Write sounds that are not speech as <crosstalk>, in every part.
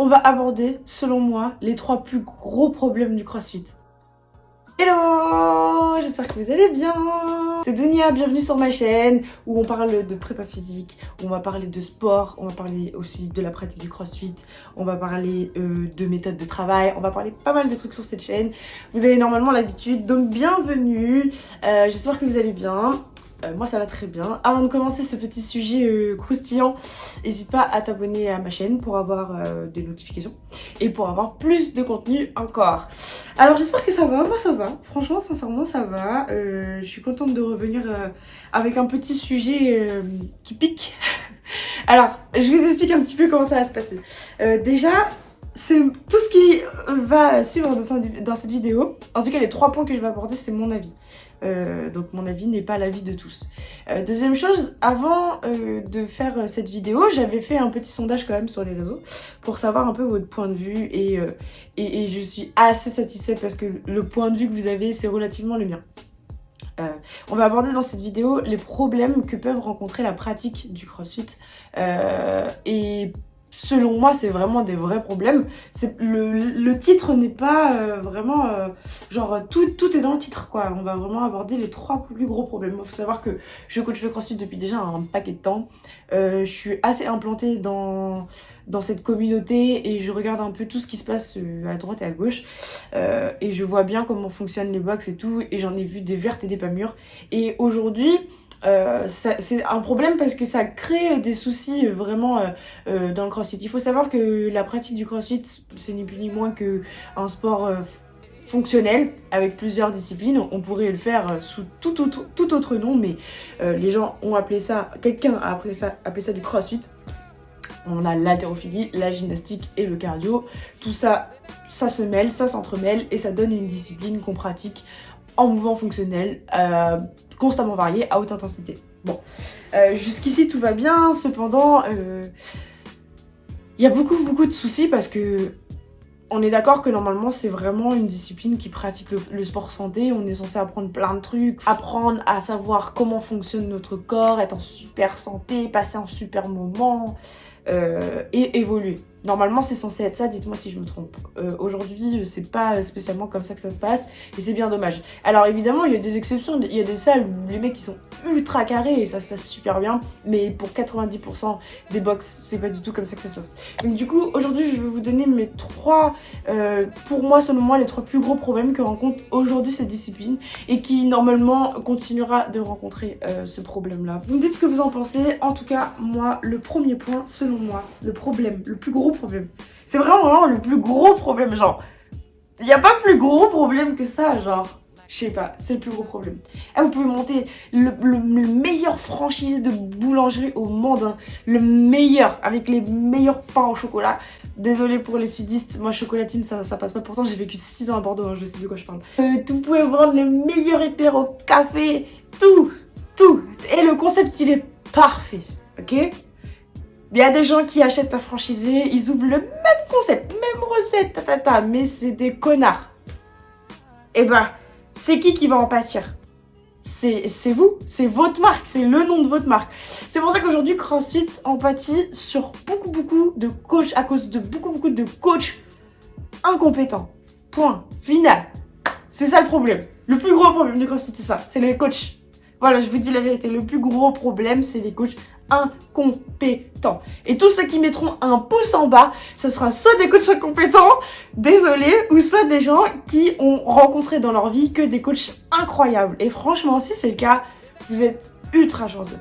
on va aborder, selon moi, les trois plus gros problèmes du crossfit. Hello J'espère que vous allez bien C'est Dunia, bienvenue sur ma chaîne où on parle de prépa physique, où on va parler de sport, on va parler aussi de la pratique du crossfit, on va parler euh, de méthodes de travail, on va parler pas mal de trucs sur cette chaîne. Vous avez normalement l'habitude, donc bienvenue euh, J'espère que vous allez bien. Euh, moi ça va très bien. Avant de commencer ce petit sujet euh, croustillant, n'hésite pas à t'abonner à ma chaîne pour avoir euh, des notifications et pour avoir plus de contenu encore. Alors j'espère que ça va, moi ça va, franchement sincèrement ça va. je suis contente de revenir avec un petit sujet qui pique. <laughs> Alors je vous explique un petit peu comment ça va se passer. déjà c'est tout ce qui va suivre dans cette vidéo. En tout cas les trois points que je vais aborder c'est mon avis. Euh, donc mon avis n'est pas l'avis de tous. Euh, deuxième chose, avant euh, de faire cette vidéo, j'avais fait un petit sondage quand même sur les réseaux pour savoir un peu votre point de vue et, et, je suis assez satisfaite parce que le point de vue que vous avez c'est relativement le mien. on va aborder dans cette vidéo les problèmes que peuvent rencontrer la pratique du crossfit et selon moi, c'est vraiment des vrais problèmes. Le, le titre n'est pas euh, vraiment... Euh, genre, tout, tout est dans le titre, quoi. On va vraiment aborder les trois plus gros problèmes. Il faut savoir que je coach le crossfit depuis déjà un paquet de temps. Euh, je suis assez implantée dans, dans cette communauté et je regarde un peu tout ce qui se passe à droite et à gauche. et je vois bien comment fonctionnent les box et tout. Et j'en ai vu des vertes et des pas mûres. Et aujourd'hui... Euh, c'est un problème parce que ça crée des soucis vraiment euh, euh, dans le crossfit. Il faut savoir que la pratique du crossfit, c'est ni plus ni moins qu'un sport fonctionnel avec plusieurs disciplines. On pourrait le faire sous tout autre, tout autre nom, mais les gens ont appelé ça, quelqu'un a appelé ça, appelé ça du crossfit. On a l'haltérophilie, la gymnastique et le cardio. Tout ça, ça se mêle, ça s'entremêle et ça donne une discipline qu'on pratique en mouvement fonctionnel, euh, constamment varié, à haute intensité. Bon, euh, jusqu'ici tout va bien, cependant, euh, il y a beaucoup beaucoup de soucis parce que on est d'accord que normalement c'est vraiment une discipline qui pratique le, sport santé, on est censé apprendre plein de trucs, apprendre à savoir comment fonctionne notre corps, être en super santé, passer un super moment et évoluer. Normalement, c'est censé être ça, dites-moi si je me trompe. Euh, Aujourd'hui, c'est pas spécialement comme ça que ça se passe, et c'est bien dommage. Alors évidemment, il y a des exceptions, il y a des salles où les mecs ils sont ultra carrés et ça se passe super bien, mais pour 90% des box, c'est pas du tout comme ça que ça se passe. Donc du coup, aujourd'hui, je vais vous donner mes trois, euh, pour moi, selon moi, les trois plus gros problèmes que rencontre aujourd'hui cette discipline, et qui normalement continuera de rencontrer euh, ce problème-là. Vous me dites ce que vous en pensez, en tout cas, moi, le premier point, selon moi, le problème, le plus gros problème. C'est vraiment, vraiment le plus gros problème, genre. Il n'y a pas plus gros problème que ça, genre. Je sais pas, c'est le plus gros problème. Eh, vous pouvez monter le, meilleur franchise de boulangerie au monde. Hein. Le meilleur, avec les meilleurs pains au chocolat. Désolé pour les sudistes, moi chocolatine ça, ça passe pas. Pourtant j'ai vécu 6 ans à Bordeaux, hein, je sais de quoi je parle. Euh, vous pouvez vendre les meilleurs éclairs au café, tout, tout. Et le concept il est parfait, ok? Il y a des gens qui achètent un franchisé, ils ouvrent le même concept, même recette, ta, ta, ta, mais c'est des connards. Eh ben, c'est qui qui va en pâtir? C'est vous, c'est votre marque, c'est le nom de votre marque. C'est pour ça qu'aujourd'hui CrossFit en sur beaucoup beaucoup de coachs, à cause de beaucoup beaucoup de coachs incompétents. Point. Final. C'est ça le problème. Le plus gros problème de CrossFit, c'est ça. C'est les coachs. Voilà, je vous dis la vérité. Le plus gros problème, c'est les coachs incompétents. Et tous ceux qui mettront un pouce en bas, ce sera soit des coachs incompétents, désolé, ou soit des gens qui ont rencontré dans leur vie que des coachs incroyables. Et franchement, si c'est le cas, vous êtes ultra chanceux.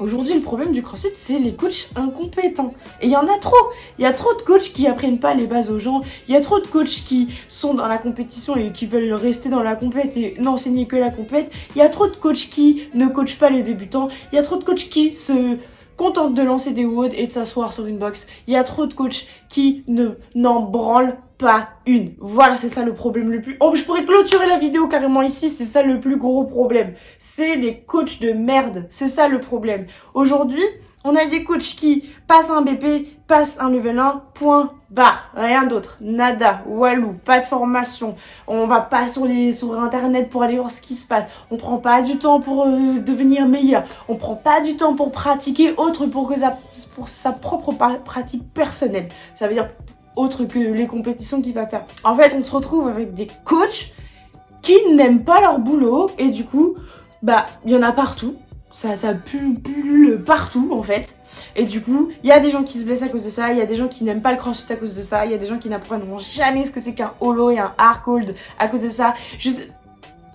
Aujourd'hui, le problème du crossfit, c'est les coachs incompétents. Et il y en a trop. Il y a trop de coachs qui apprennent pas les bases aux gens. Il y a trop de coachs qui sont dans la compétition et qui veulent rester dans la compète et n'enseigner que la compète. Il y a trop de coachs qui ne coachent pas les débutants. Il y a trop de coachs qui se contentent de lancer des woods et de s'asseoir sur une box. Il y a trop de coachs qui ne n'en branlent pas une. Voilà, c'est ça le problème le plus... Oh, je pourrais clôturer la vidéo carrément ici, c'est ça le plus gros problème. C'est les coachs de merde, c'est ça le problème. Aujourd'hui, On a des coachs qui passent un BP, passent un level 1, point, barre. Rien d'autre. Nada, walou, pas de formation. On va pas sur les sur internet pour aller voir ce qui se passe. On prend pas du temps pour euh, devenir meilleur. On prend pas du temps pour pratiquer autre pour que ça, pour sa propre pratique personnelle. Ça veut dire autre que les compétitions qu'il va faire. En fait, on se retrouve avec des coachs qui n'aiment pas leur boulot et du coup, bah, il y en a partout ça, ça pullule partout en fait. Et du coup, il y a des gens qui se blessent à cause de ça, il y a des gens qui n'aiment pas le crossfit à cause de ça, il y a des gens qui n'apprendront jamais ce que c'est qu'un holo et un hard cold à cause de ça. Je...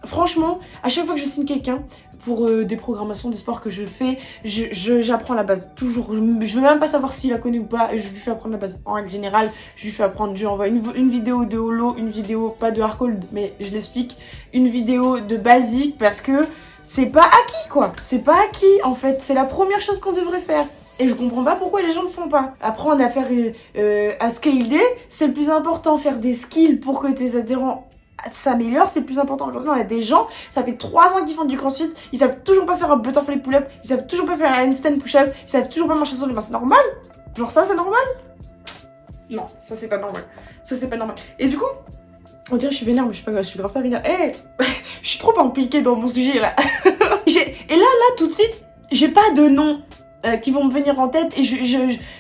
Franchement, à chaque fois que je signe quelqu'un pour euh, des programmations de sport que je fais, j'apprends la base. Toujours. Je, veux même pas savoir s'il la connaît ou pas, je lui fais apprendre la base. En règle générale, je lui fais apprendre, je lui envoie une, vidéo de holo, une vidéo, pas de hard cold, mais je l'explique, une vidéo de basique parce que c'est pas acquis quoi. C'est pas acquis en fait. C'est la première chose qu'on devrait faire. Et je comprends pas pourquoi les gens le font pas. Apprendre à faire euh à scaler, c'est le plus important. Faire des skills pour que tes adhérents s'améliorent, c'est plus important. Aujourd'hui, on a des gens, ça fait 3 ans qu'ils font du crossfit, ils savent toujours pas faire un butterfly pull-up, ils savent toujours pas faire un handstand push-up, ils savent toujours pas marcher sur les mains. C'est normal? Genre ça, c'est normal? Non, ça c'est pas normal. Ça c'est pas normal. Et du coup, on dirait que je suis vénère, mais je suis pas je suis grave pas vénère. Eh <laughs> Je suis trop impliquée dans mon sujet là. <laughs> et là, là, tout de suite, j'ai pas de nom euh, qui vont me venir en tête et je,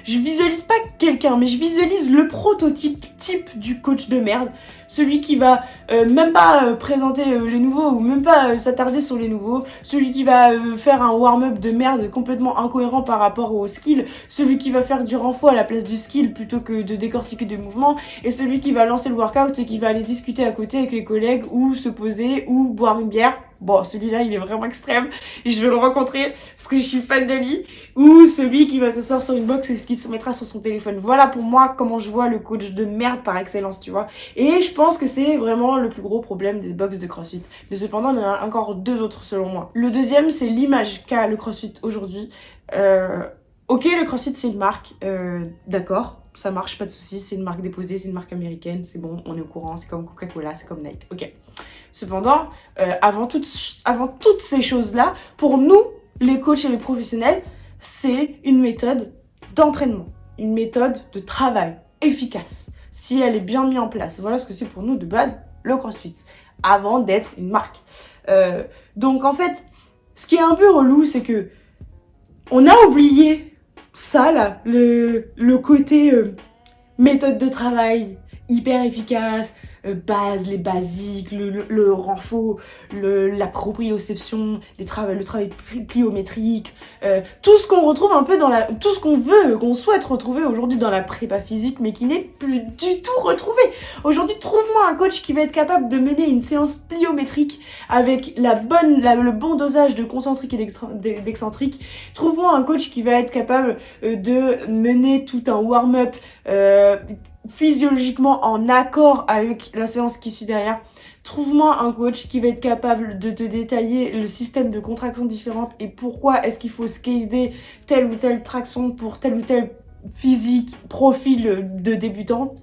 visualise pas quelqu'un, mais je visualise le prototype type du coach de merde. Celui qui va euh, même pas euh, présenter les nouveaux ou même pas s'attarder sur les nouveaux. Celui qui va faire un warm-up de merde complètement incohérent par rapport au skill. Celui qui va faire du renfort à la place du skill plutôt que de décortiquer des mouvements. Et celui qui va lancer le workout et qui va aller discuter à côté avec les collègues ou se poser ou boire une bière bon celui-là il est vraiment extrême. Je vais le rencontrer parce que je suis fan de lui. Ou celui qui va se s'asseoir sur une box et qui se mettra sur son téléphone. Voilà pour moi comment je vois le coach de merde par excellence tu vois. Et je pense que c'est vraiment le plus gros problème des box de crossfit. Mais cependant il y en a encore deux autres selon moi. Le deuxième c'est l'image qu'a le crossfit aujourd'hui. Euh, ok le crossfit c'est une marque euh, d'accord ça marche, pas de soucis, c'est une marque déposée, c'est une marque américaine, c'est bon, on est au courant, c'est comme Coca-Cola, c'est comme Nike, ok. Cependant, euh, avant, toutes, avant toutes ces choses-là, pour nous, les coachs et les professionnels, c'est une méthode d'entraînement, une méthode de travail efficace, si elle est bien mise en place. Voilà ce que c'est pour nous de base le CrossFit, avant d'être une marque. Euh, donc en fait, ce qui est un peu relou, c'est que on a oublié ça là, le, le côté euh, méthode de travail hyper efficace, euh, base, les basiques, le, le, renfort, le, la proprioception, les le travail pliométrique, euh, tout ce qu'on retrouve un peu dans la... tout ce qu'on veut, qu'on souhaite retrouver aujourd'hui dans la prépa physique, mais qui n'est plus du tout retrouvé. Aujourd'hui, trouve-moi un coach qui va être capable de mener une séance pliométrique avec la bonne, le bon dosage de concentrique et d'excentrique. Trouve-moi un coach qui va être capable euh, de mener tout un warm-up physiologiquement en accord avec la séance qui suit derrière. Trouve-moi un coach qui va être capable de te détailler le système de contractions différentes et pourquoi est-ce qu'il faut scaler telle ou telle traction pour tel ou tel physique, profil de débutant.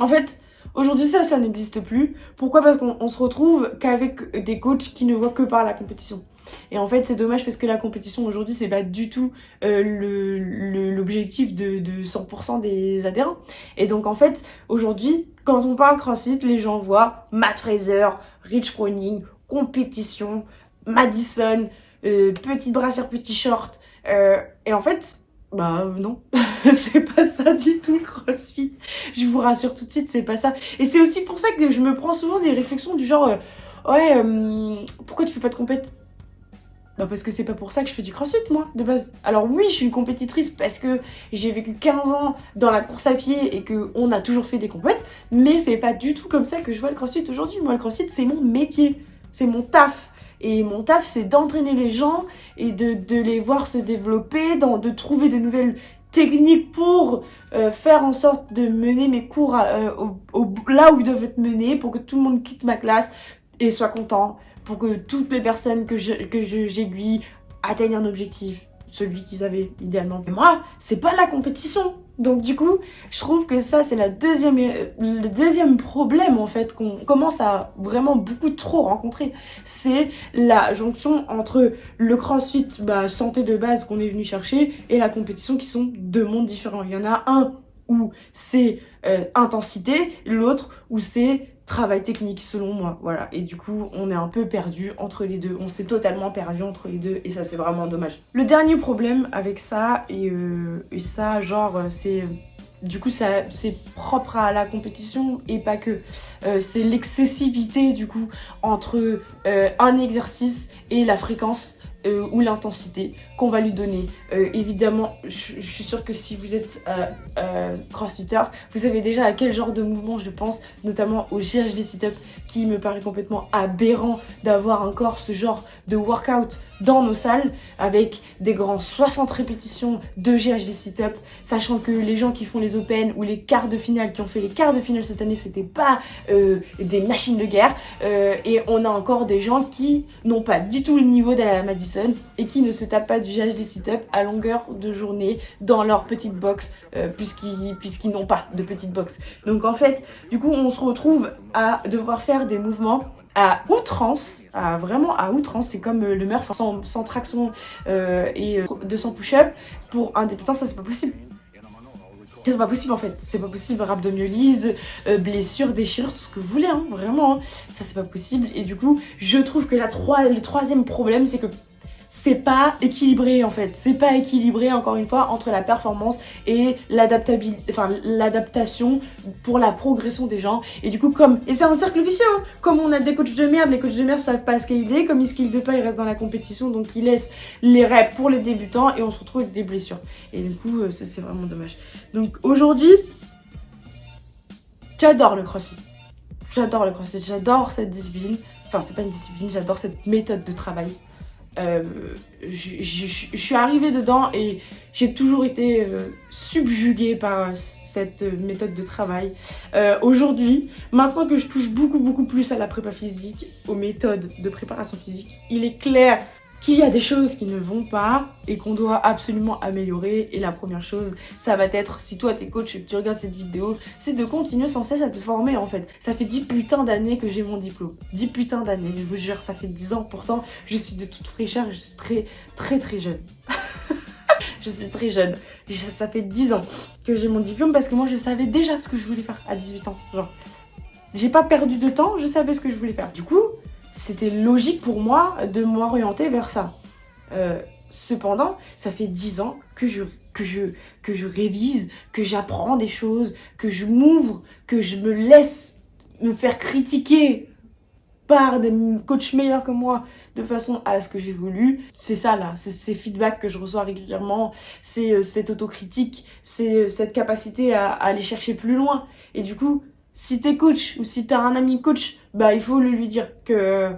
En fait, aujourd'hui ça, ça n'existe plus. Pourquoi? Parce qu'on se retrouve qu'avec des coachs qui ne voient que par la compétition. Et en fait, c'est dommage parce que la compétition aujourd'hui, c'est pas du tout euh, l'objectif de, de 100% des adhérents. Et donc, en fait, aujourd'hui, quand on parle CrossFit, les gens voient Matt Fraser, Rich Froning, compétition, Madison, euh, petite brassière, petit short. Euh, et en fait, bah non, <laughs> c'est pas ça du tout le crossfit. Je vous rassure tout de suite, c'est pas ça. Et c'est aussi pour ça que je me prends souvent des réflexions du genre, ouais, pourquoi tu fais pas de compète? Bah parce que c'est pas pour ça que je fais du crossfit moi de base. Alors oui je suis une compétitrice parce que j'ai vécu 15 ans dans la course à pied et que on a toujours fait des compètes, mais c'est pas du tout comme ça que je vois le crossfit aujourd'hui. Moi le crossfit c'est mon métier, c'est mon taf. Et mon taf c'est d'entraîner les gens et de, les voir se développer, de trouver de nouvelles techniques pour euh, faire en sorte de mener mes cours euh, là où ils doivent être menés pour que tout le monde quitte ma classe et soit content pour que toutes les personnes que j'aiguille atteignent un objectif, celui qu'ils avaient idéalement. Mais moi, c'est pas la compétition Donc du coup, je trouve que ça c'est deuxième, le deuxième problème en fait qu'on commence à vraiment beaucoup trop rencontrer. C'est la jonction entre le crossfit bah, santé de base qu'on est venu chercher et la compétition qui sont deux mondes différents. Il y en a un où c'est euh, intensité, l'autre où c'est travail technique selon moi voilà. Et du coup on est un peu perdu entre les deux. On s'est totalement perdu entre les deux et ça c'est vraiment dommage. Le dernier problème avec ça et, euh, ça genre c'est du coup c'est propre à la compétition et pas que. Euh, c'est l'excessivité du coup entre euh, un exercice et la fréquence euh, ou l'intensité qu'on va lui donner. Euh, évidemment, je, suis sûre que si vous êtes euh, crossfitter, vous savez déjà à quel genre de mouvement je pense, notamment au GHD sit-up, qui me paraît complètement aberrant d'avoir encore ce genre de workout dans nos salles avec des grands 60 répétitions de GHD sit-up, sachant que les gens qui font les Open ou les quarts de finale, qui ont fait les quarts de finale cette année, c'était pas des machines de guerre. et on a encore des gens qui n'ont pas du tout le niveau de la Madison et qui ne se tapent pas du GHD sit-up à longueur de journée dans leur petite box euh, puisqu'ils n'ont pas de petite box. Donc en fait, du coup, on se retrouve à devoir faire des mouvements à outrance, à vraiment à outrance, c'est comme euh, le Murph sans, traction euh, et 200 push-up pour un débutant, ça c'est pas possible. C'est pas possible en fait, c'est pas possible, rhabdomyolyse, euh, blessure, déchirure, tout ce que vous voulez, hein, vraiment, hein. ça c'est pas possible. Et du coup, je trouve que la le troisième problème, c'est que c'est pas équilibré en fait. C'est pas équilibré encore une fois entre la performance et l'adaptation pour la progression des gens. Et du coup comme, et c'est un cercle vicieux, hein. comme on a des coachs de merde, les coachs de merde savent pas scaler, comme ils scalent pas, ils restent dans la compétition, donc ils laissent les reps pour les débutants et on se retrouve avec des blessures. Et du coup euh, c'est vraiment dommage. Donc aujourd'hui, j'adore le crossfit. J'adore le crossfit, j'adore cette discipline. Enfin c'est pas une discipline, j'adore cette méthode de travail. Euh, je, suis arrivée dedans et j'ai toujours été euh, subjuguée par cette méthode de travail. Euh, aujourd'hui, maintenant que je touche beaucoup beaucoup plus à la prépa physique, aux méthodes de préparation physique, il est clair qu'il y a des choses qui ne vont pas et qu'on doit absolument améliorer. Et la première chose, ça va être, si toi t'es coach et que tu regardes cette vidéo, c'est de continuer sans cesse à te former en fait. Ça fait 10 putains d'années que j'ai mon diplôme. 10 putains d'années, je vous jure, ça fait 10 ans. Pourtant, je suis de toute fraîcheur, je suis très très très jeune. <laughs> je suis très jeune. Ça fait 10 ans que j'ai mon diplôme parce que moi je savais déjà ce que je voulais faire à 18 ans. Genre, j'ai pas perdu de temps, je savais ce que je voulais faire. Du coup, c'était logique pour moi de m'orienter vers ça. Euh, cependant, ça fait 10 ans que je, que je, que je révise, que j'apprends des choses, que je m'ouvre, que je me laisse me faire critiquer par des coachs meilleurs que moi de façon à ce que j'évolue. C'est ça là, c'est ces feedbacks que je reçois régulièrement, c'est euh, cette autocritique, c'est euh, cette capacité à, aller chercher plus loin. Et du coup, si t'es coach ou si t'as un ami coach, bah il faut lui dire que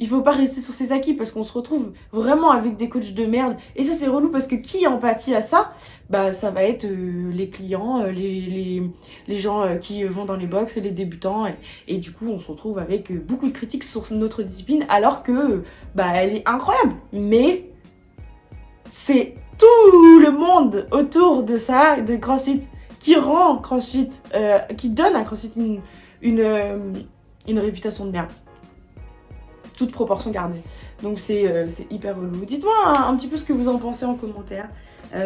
il faut pas rester sur ses acquis parce qu'on se retrouve vraiment avec des coachs de merde. Et ça c'est relou parce que qui empathie à ça? Bah ça va être euh, les clients, euh, les, gens euh, qui vont dans les box, les débutants. Et, du coup on se retrouve avec beaucoup de critiques sur notre discipline alors que bah elle est incroyable. Mais c'est tout le monde autour de ça, de CrossFit qui rend CrossFit, euh, qui donne à CrossFit euh, une, réputation de merde. Toute proportion gardée. Donc c'est euh, hyper relou. Dites-moi un, petit peu ce que vous en pensez en commentaire.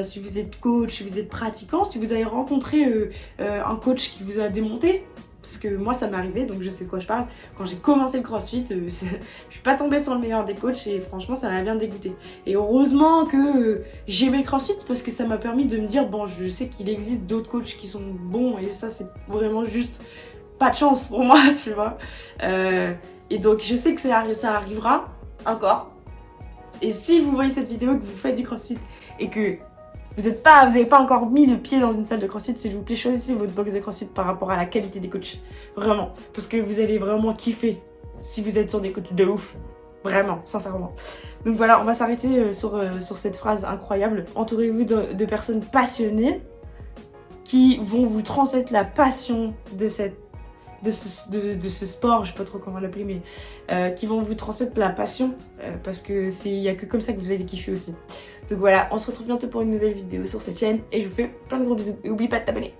si vous êtes coach, si vous êtes pratiquant, si vous avez rencontré un coach qui vous a démonté, parce que moi ça m'est arrivé donc je sais de quoi je parle. Quand j'ai commencé le crossfit, euh, <laughs> je suis pas tombée sur le meilleur des coachs et franchement ça m'a bien dégoûté. Et heureusement que euh, j'ai aimé le crossfit parce que ça m'a permis de me dire bon je sais qu'il existe d'autres coachs qui sont bons et ça c'est vraiment juste pas de chance pour <laughs> moi tu vois. Euh, et donc je sais que ça, ça arrivera encore. Et si vous voyez cette vidéo, que vous faites du crossfit et que vous n'avez pas, pas encore mis le pied dans une salle de crossfit, s'il vous plaît, choisissez votre box de crossfit par rapport à la qualité des coachs. Vraiment. Parce que vous allez vraiment kiffer si vous êtes sur des coachs de ouf. Vraiment, sincèrement. Donc voilà, on va s'arrêter euh, sur, euh, sur cette phrase incroyable. Entourez-vous de, personnes passionnées qui vont vous transmettre la passion de cette ce, sport, je sais pas trop comment l'appeler, mais euh, qui vont vous transmettre la passion parce que c'est il y a que comme ça que vous allez kiffer aussi. Donc voilà, on se retrouve bientôt pour une nouvelle vidéo sur cette chaîne et je vous fais plein de gros bisous et oublie pas de t'abonner.